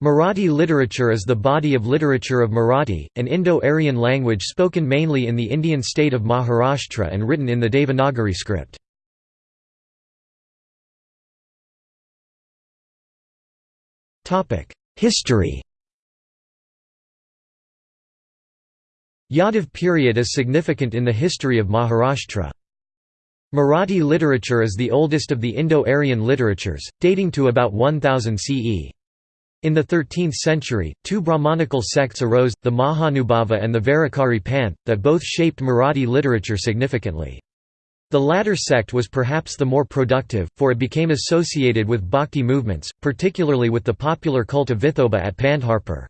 Marathi literature is the body of literature of Marathi, an Indo-Aryan language spoken mainly in the Indian state of Maharashtra and written in the Devanagari script. History Yadav period is significant in the history of Maharashtra. Marathi literature is the oldest of the Indo-Aryan literatures, dating to about 1000 CE. In the 13th century, two Brahmanical sects arose, the Mahanubhava and the Varakari Panth, that both shaped Marathi literature significantly. The latter sect was perhaps the more productive, for it became associated with bhakti movements, particularly with the popular cult of Vithoba at Pandharpur.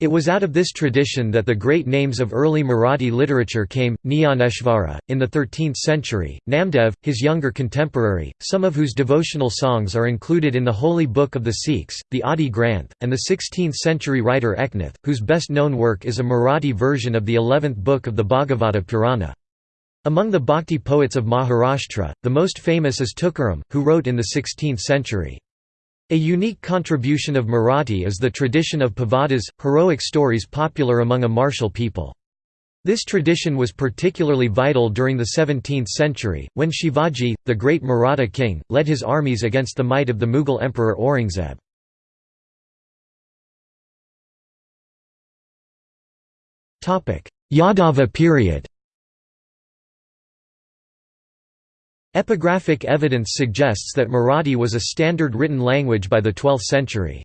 It was out of this tradition that the great names of early Marathi literature came, Jnaneshvara, in the 13th century, Namdev, his younger contemporary, some of whose devotional songs are included in the Holy Book of the Sikhs, the Adi Granth, and the 16th-century writer Eknath, whose best-known work is a Marathi version of the 11th book of the Bhagavata Purana. Among the bhakti poets of Maharashtra, the most famous is Tukaram, who wrote in the 16th century. A unique contribution of Marathi is the tradition of pavadas, heroic stories popular among a martial people. This tradition was particularly vital during the 17th century, when Shivaji, the great Maratha king, led his armies against the might of the Mughal emperor Aurangzeb. Yadava period Epigraphic evidence suggests that Marathi was a standard written language by the 12th century.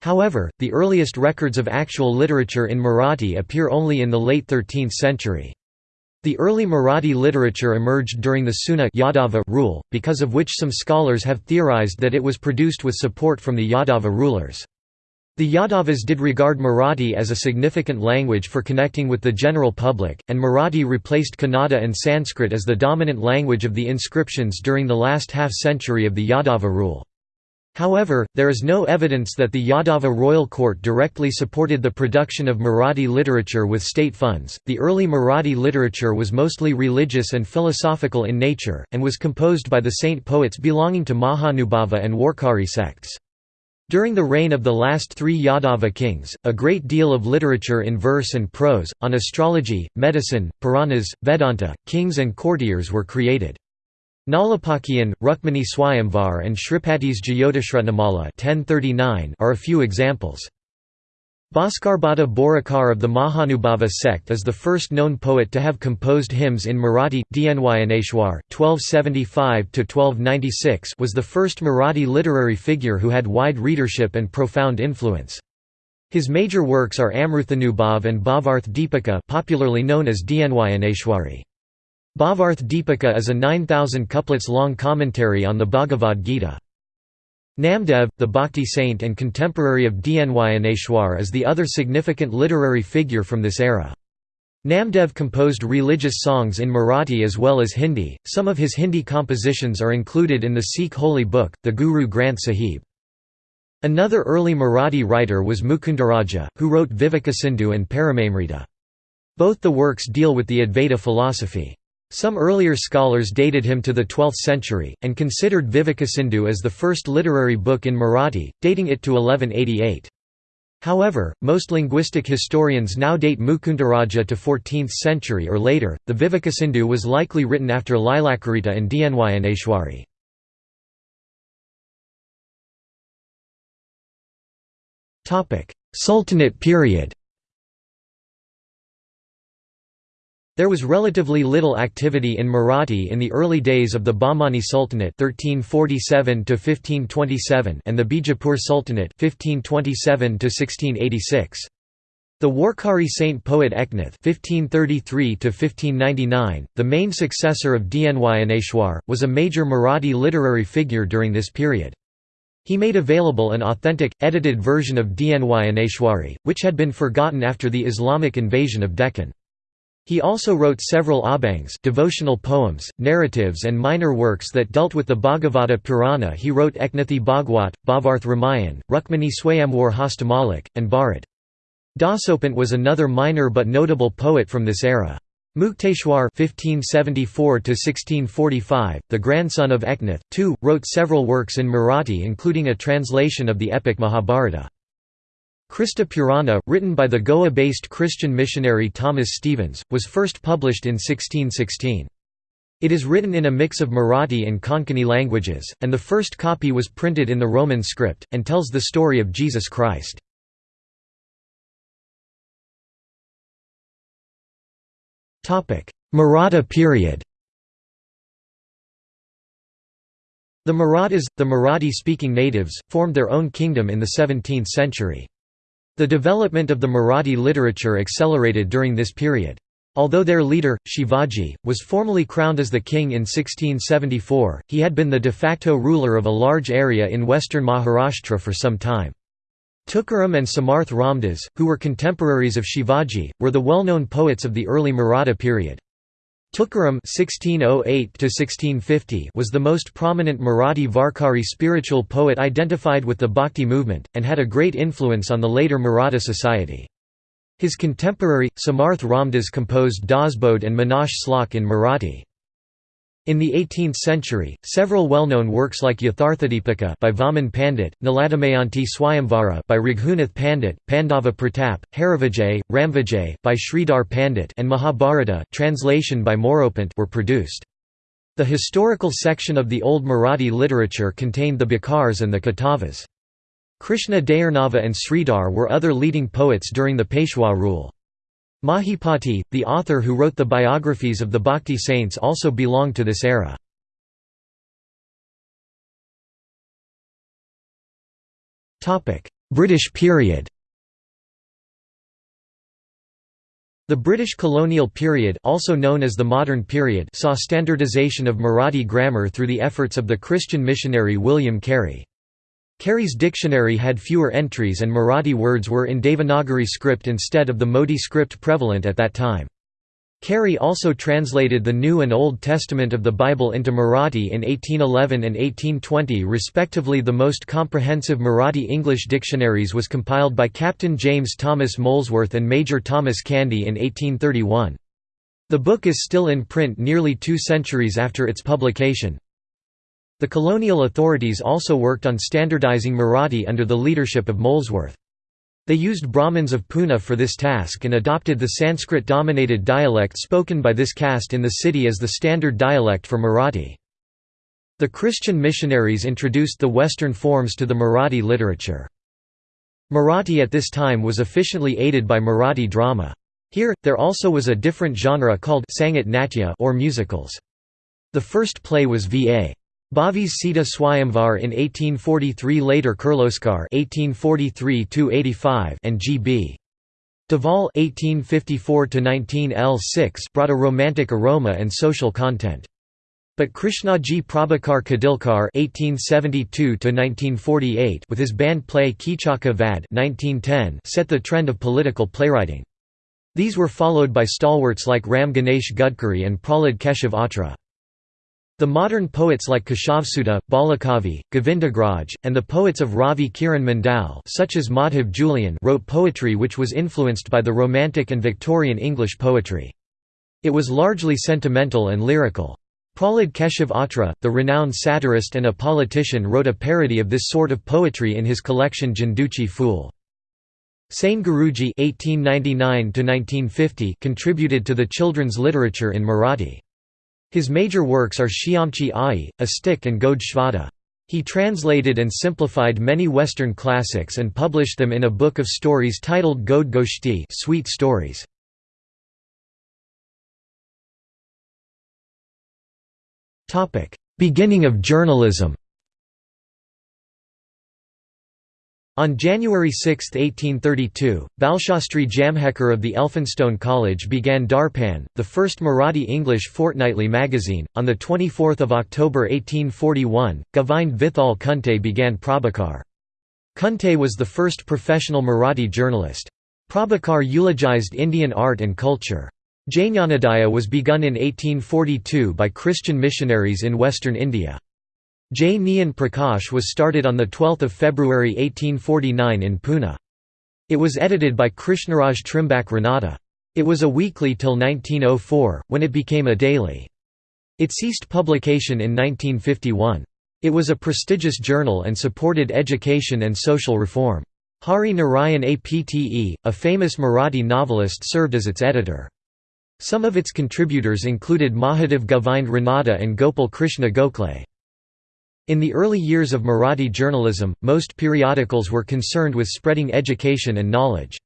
However, the earliest records of actual literature in Marathi appear only in the late 13th century. The early Marathi literature emerged during the Seuna Yadava rule, because of which some scholars have theorized that it was produced with support from the Yadava rulers. The Yadavas did regard Marathi as a significant language for connecting with the general public, and Marathi replaced Kannada and Sanskrit as the dominant language of the inscriptions during the last half-century of the Yadava rule. However, there is no evidence that the Yadava royal court directly supported the production of Marathi literature with state funds. The early Marathi literature was mostly religious and philosophical in nature, and was composed by the saint poets belonging to Mahanubhava and Warkari sects. During the reign of the last three Yadava kings, a great deal of literature in verse and prose, on astrology, medicine, Puranas, Vedanta, kings and courtiers were created. Nalapakian, Rukmani Swayamvar and Shripati's Jyotisratnamala are a few examples. Bhaskarbhata Borakar of the Mahanubhava sect is the first known poet to have composed hymns in Marathi. Dnyaneshwar (1275–1296) was the first Marathi literary figure who had wide readership and profound influence. His major works are Amruthanubhav and Bhavarth Deepika, popularly known as Dnyaneshwari. Bhavarth Deepika is a 9,000 couplets long commentary on the Bhagavad Gita. Namdev, the Bhakti saint and contemporary of Dnyaneshwar is the other significant literary figure from this era. Namdev composed religious songs in Marathi as well as Hindi. Some of his Hindi compositions are included in the Sikh holy book, the Guru Granth Sahib. Another early Marathi writer was Mukundaraja, who wrote Vivekasindhu and Paramamrita. Both the works deal with the Advaita philosophy. Some earlier scholars dated him to the 12th century, and considered Vivekasindhu as the first literary book in Marathi, dating it to 1188. However, most linguistic historians now date Mukundaraja to 14th century or later. The Vivekasindhu was likely written after Lilakarita and Dnyaneshwari. Sultanate period There was relatively little activity in Marathi in the early days of the Bahmani Sultanate (1347–1527) and the Bijapur Sultanate (1527–1686). The Warkari saint poet Eknath (1533–1599), the main successor of Dnyaneshwar, was a major Marathi literary figure during this period. He made available an authentic, edited version of Dnyaneshwari, which had been forgotten after the Islamic invasion of Deccan. He also wrote several abhangs devotional poems, narratives and minor works that dealt with the Bhagavata Purana he wrote Eknathi Bhagwat, Bhavarth Ramayan, Rukmani Swayamwar Hastamalik, and Bharat. Dasopant was another minor but notable poet from this era. Mukteshwar (1574–1645), the grandson of Eknath, too, wrote several works in Marathi including a translation of the epic Mahabharata. Krista Purana, written by the Goa-based Christian missionary Thomas Stevens, was first published in 1616. It is written in a mix of Marathi and Konkani languages, and the first copy was printed in the Roman script, and tells the story of Jesus Christ. Maratha period The Marathas, the Marathi-speaking natives, formed their own kingdom in the 17th century. The development of the Marathi literature accelerated during this period. Although their leader, Shivaji, was formally crowned as the king in 1674, he had been the de facto ruler of a large area in western Maharashtra for some time. Tukaram and Samarth Ramdas, who were contemporaries of Shivaji, were the well-known poets of the early Maratha period. Tukaram (1608–1650) was the most prominent Marathi Varkari spiritual poet identified with the Bhakti movement, and had a great influence on the later Maratha society. His contemporary, Samarth Ramdas composed Dasbodh and Manash Slok in Marathi. In the 18th century, several well-known works like Yatharthadipika by Vaman Pandit, Naladamayanti Swayamvara by Raghunath Pandit, Pandava Pratap, Harivijay, Ramvijay by Sridhar Pandit and Mahabharata translation by Moropant were produced. The historical section of the Old Marathi literature contained the Bakars and the Katavas. Krishna Dayarnava and Sridhar were other leading poets during the Peshwa rule. Mahipati, the author who wrote the biographies of the Bhakti saints also belonged to this era. British period The British colonial period also known as the modern period saw standardization of Marathi grammar through the efforts of the Christian missionary William Carey. Carey's dictionary had fewer entries and Marathi words were in Devanagari script instead of the Modi script prevalent at that time. Carey also translated the New and Old Testament of the Bible into Marathi in 1811 and 1820 respectively The most comprehensive Marathi English dictionaries was compiled by Captain James Thomas Molesworth and Major Thomas Candy in 1831. The book is still in print nearly two centuries after its publication, the colonial authorities also worked on standardizing Marathi under the leadership of Molesworth. They used Brahmins of Pune for this task and adopted the Sanskrit-dominated dialect spoken by this caste in the city as the standard dialect for Marathi. The Christian missionaries introduced the Western forms to the Marathi literature. Marathi at this time was efficiently aided by Marathi drama. Here, there also was a different genre called Sangat Natya or musicals. The first play was V.A. Bhave's Sita Swayamvar in 1843 later Kirloskar 1843 and G.B. Deval 1854 L6 brought a romantic aroma and social content. But Krishnaji Prabhakar Khadilkar (1872–1948) with his band play Kichaka Vad (1910) set the trend of political playwriting. These were followed by stalwarts like Ram Ganesh Gadkari and Prahlad Keshav Atre. The modern poets like Keshavsut, Balakavi, Govindagraj, and the poets of Ravi Kiran Mandal such as Madhav Julian wrote poetry which was influenced by the Romantic and Victorian English poetry. It was largely sentimental and lyrical. Prahlad Keshav Atre, the renowned satirist and a politician wrote a parody of this sort of poetry in his collection Janduchi Fool. Sane Guruji contributed to the children's literature in Marathi. His major works are Shyamchi Ai, A Stick and Gode Shvada. He translated and simplified many Western classics and published them in a book of stories titled Gode Goshti Sweet Stories. Beginning of journalism On January 6, 1832, Balshastri Jambhekar of the Elphinstone College began Darpan, the first Marathi English fortnightly magazine. On 24 October 1841, Govind Vithal Kunte began Prabhakar. Kunte was the first professional Marathi journalist. Prabhakar eulogized Indian art and culture. Jnanodaya was begun in 1842 by Christian missionaries in western India. J. Nyan Prakash was started on 12 February 1849 in Pune. It was edited by Krishnaraj Trimbak Ranade. It was a weekly till 1904, when it became a daily. It ceased publication in 1951. It was a prestigious journal and supported education and social reform. Hari Narayan Apte, a famous Marathi novelist served as its editor. Some of its contributors included Mahadev Govind Ranade and Gopal Krishna Gokhale. In the early years of Marathi journalism, most periodicals were concerned with spreading education and knowledge.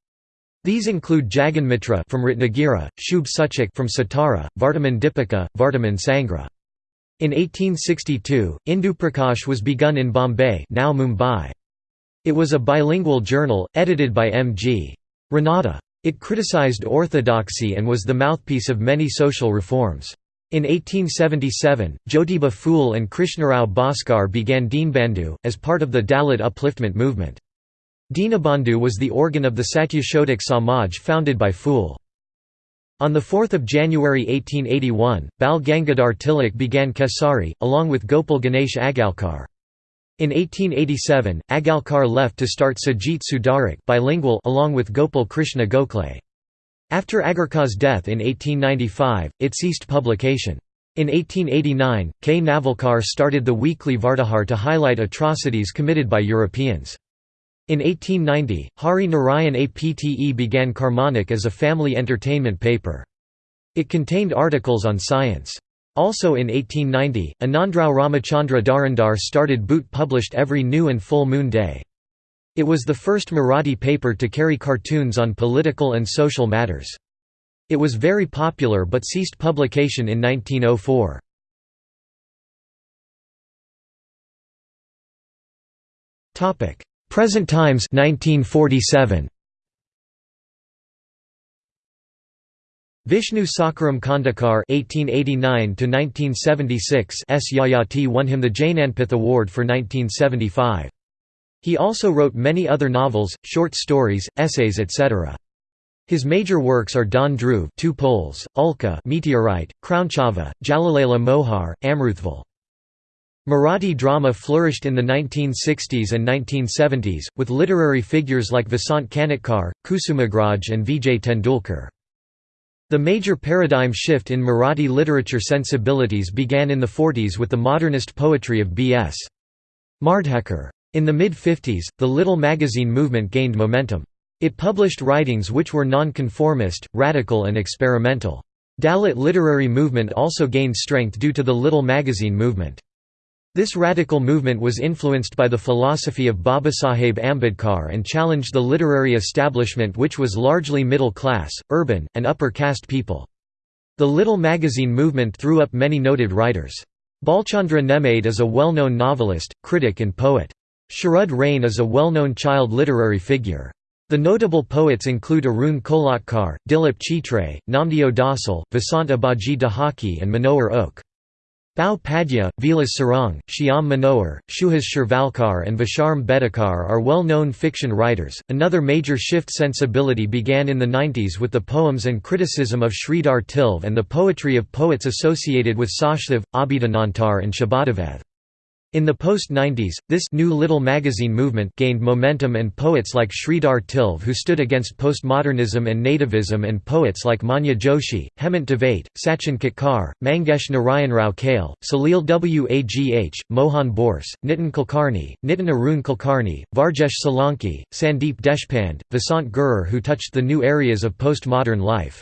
These include Jaganmitra from Ratnagiri, Shubh Suchak from Satara, Vartaman Dipika, Vartaman Sangra. In 1862, Indu Prakash was begun in Bombay now Mumbai. It was a bilingual journal, edited by M. G. Ranade. It criticized orthodoxy and was the mouthpiece of many social reforms. In 1877, Jyotiba Phule and Krishnarao Bhaskar began Deenbandhu, as part of the Dalit upliftment movement. Dinabandhu was the organ of the Satyashodhak Samaj founded by Phule. On 4 January 1881, Bal Gangadhar Tilak began Kesari, along with Gopal Ganesh Agarkar. In 1887, Agarkar left to start Sajit Sudarak bilingual along with Gopal Krishna Gokhale. After Agarkar's death in 1895, it ceased publication. In 1889, K. Navalkar started the weekly Vartahar to highlight atrocities committed by Europeans. In 1890, Hari Narayan Apte began Karmanik as a family entertainment paper. It contained articles on science. Also in 1890, Anandrao Ramachandra Dhurandhar started Boot published every new and full moon day. It was the first Marathi paper to carry cartoons on political and social matters. It was very popular but ceased publication in 1904. Present times 1947. Vishnu Sakaram Khandekar (1889–1976) S. Yayati won him the Jnanpith Award for 1975. He also wrote many other novels, short stories, essays, etc. His major works are Don Dhruv, Two Poles, Ulka, Meteorite, Crownchava, Jalalela Mohar, Amruthval. Marathi drama flourished in the 1960s and 1970s, with literary figures like Vasant Kanetkar, Kusumagraj and Vijay Tendulkar. The major paradigm shift in Marathi literature sensibilities began in the 40s with the modernist poetry of B.S. Mardhekar. In the mid-50s, the Little magazine movement gained momentum. It published writings which were non-conformist, radical and experimental. Dalit literary movement also gained strength due to the Little magazine movement. This radical movement was influenced by the philosophy of Babasaheb Ambedkar and challenged the literary establishment which was largely middle-class, urban, and upper-caste people. The Little magazine movement threw up many noted writers. Bhalchandra Nemade is a well-known novelist, critic and poet. Sharad Rain is a well-known child literary figure. The notable poets include Arun Kolatkar, Dilip Chitre, Namdeo Dhasal, Vasant Abaji Dahaki and Manohar Oak. Bhau Padhye, Vilas Sarang, Shyam Manohar, Suhas Shirvalkar, and Vishram Bedekar are well known fiction writers. Another major shift sensibility began in the 90s with the poems and criticism of Sridhar Tilve and the poetry of poets associated with Sachdev, Abhidanantar, and Shabadavev. In the post-90s, this new Little magazine movement gained momentum and poets like Sridhar Tilve who stood against postmodernism and nativism and poets like Manya Joshi, Hemant Dave, Sachin Katkar, Mangesh Narayanrao Kale, Salil Wagh, Mohan Borse, Nitin Kulkarni, Nitin Arun Kulkarni, Varjesh Solanki, Sandeep Deshpande, Vasant Gurur who touched the new areas of postmodern life.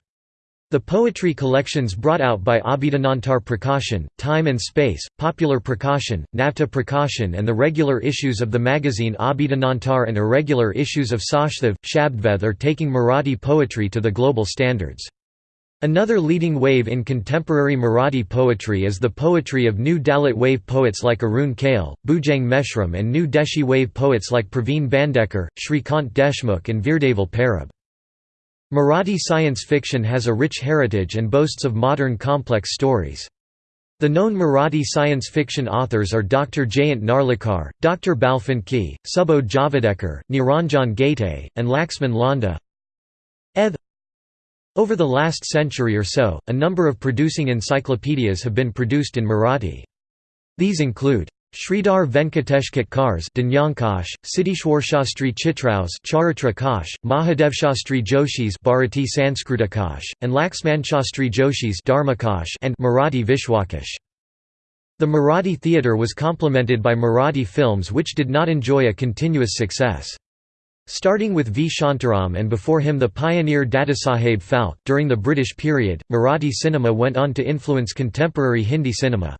The poetry collections brought out by Abhidanantar Prakashan, Time and Space, Popular Prakashan, Navta Prakashan and the regular issues of the magazine Abhidanantar and irregular issues of Sachdev, Shabdveth are taking Marathi poetry to the global standards. Another leading wave in contemporary Marathi poetry is the poetry of new Dalit wave poets like Arun Kale, Bhujang Meshram and new Deshi wave poets like Praveen Bandekar, Shrikant Deshmukh and Veerdeval Parab. Marathi science fiction has a rich heritage and boasts of modern complex stories. The known Marathi science fiction authors are Dr. Jayant Narlikar, Dr. Balfanki, Subodh Javadekar, Niranjan Ghate, and Laxman Landa. Eth. Over the last century or so, a number of producing encyclopedias have been produced in Marathi. These include Sridhar Venkatesh Katkars Dinyankash, Siddheshwarshastri Chitraus Charitra Kosh, Mahadevshastri Joshis Bharati Sanskritakash, and Laxmanshastri Joshis Dharmakash and Marathi Vishwakosh. The Marathi theatre was complemented by Marathi films which did not enjoy a continuous success. Starting with V. Shantaram and before him the pioneer Dadasaheb Phalke, during the British period, Marathi cinema went on to influence contemporary Hindi cinema.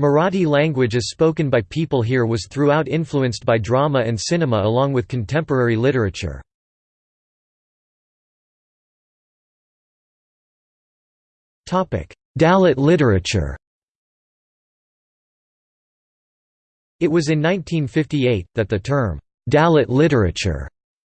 Marathi language as spoken by people here was throughout influenced by drama and cinema along with contemporary literature. Dalit literature It was in 1958, that the term, Dalit literature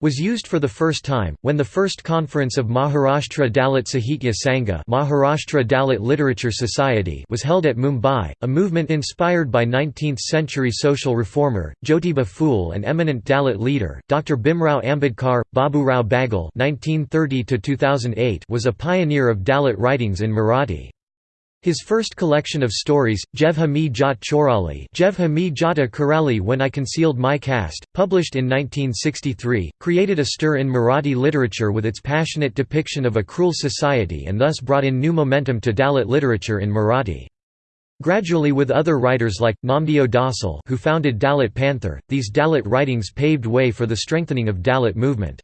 was used for the first time, when the first conference of Maharashtra Dalit Sahitya Sangha Maharashtra Dalit Literature Society was held at Mumbai, a movement inspired by 19th-century social reformer, Jyotiba Phule and eminent Dalit leader, Dr. Bhimrao Ambedkar. Baburao Bagul was a pioneer of Dalit writings in Marathi. His first collection of stories, Jevha Mi Jat Chorali Jevha Mi Jata Karali When I Concealed My Caste, published in 1963, created a stir in Marathi literature with its passionate depiction of a cruel society and thus brought in new momentum to Dalit literature in Marathi. Gradually with other writers like, Namdeo Dhasal who founded Dalit Panther, these Dalit writings paved way for the strengthening of Dalit movement.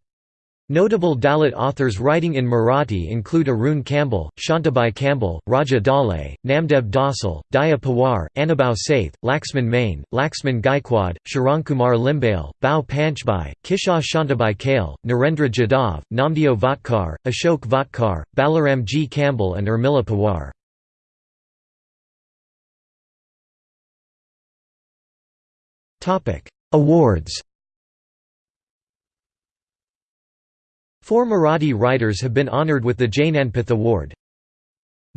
Notable Dalit authors writing in Marathi include Arun Kamble, Shantabai Kamble, Raja Dhale, Namdev Dhasal, Daya Pawar, Anubhav Saith, Laxman Mane, Laxman Gaikwad, Sharankumar Limbale, Bao Panchbai, Kishore Shantabai Kale, Narendra Jadhav, Namdeo Vatkar, Ashok Vatkar, Balaram G. Campbell and Urmila Pawar. Awards Four Marathi writers have been honoured with the Jnanpith Award.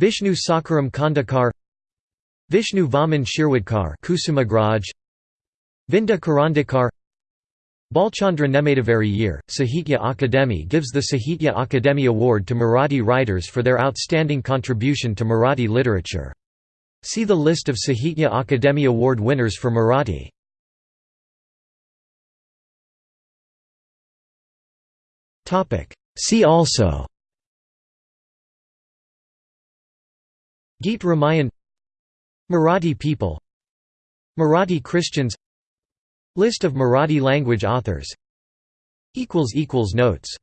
Vishnu Sakaram Khandekar Vishnu Vaman Shirwadkar Kusumagraj Vinda Karandikar Bhalchandra Nematavari year, Sahitya Akademi gives the Sahitya Akademi Award to Marathi writers for their outstanding contribution to Marathi literature. See the list of Sahitya Akademi Award winners for Marathi. See also. Geet Ramayan. Marathi people. Marathi Christians. List of Marathi language authors. Notes